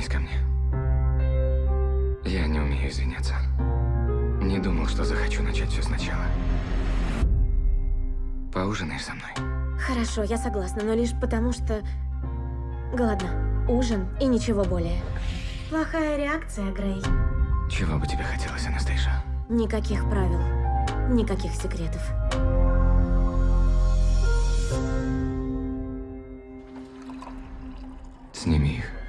Вернись ко мне. Я не умею извиняться. Не думал, что захочу начать все сначала. Поужинаешь со мной? Хорошо, я согласна, но лишь потому, что... Голодна. Ужин и ничего более. Плохая реакция, Грей. Чего бы тебе хотелось, Анастейша? Никаких правил. Никаких секретов. Сними их.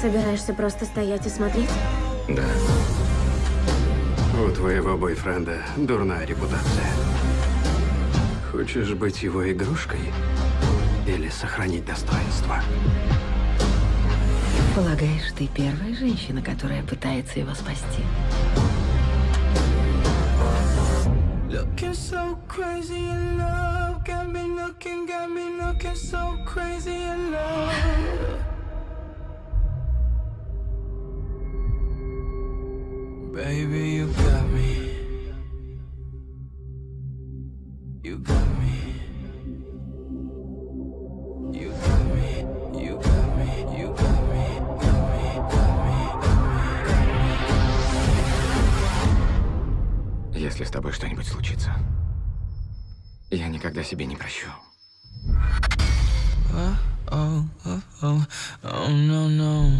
Собираешься просто стоять и смотреть? Да. У твоего бойфренда дурная репутация. Хочешь быть его игрушкой или сохранить достоинство? Полагаешь, ты первая женщина, которая пытается его спасти? Looking so crazy in love. Got me looking, got me looking so crazy in love. Baby, you got me. You got me. You got me. You got me. You got me. Got me. Got me. Если с тобой что-нибудь случится, я никогда себе не прощу. Oh, oh, oh, oh, no, no.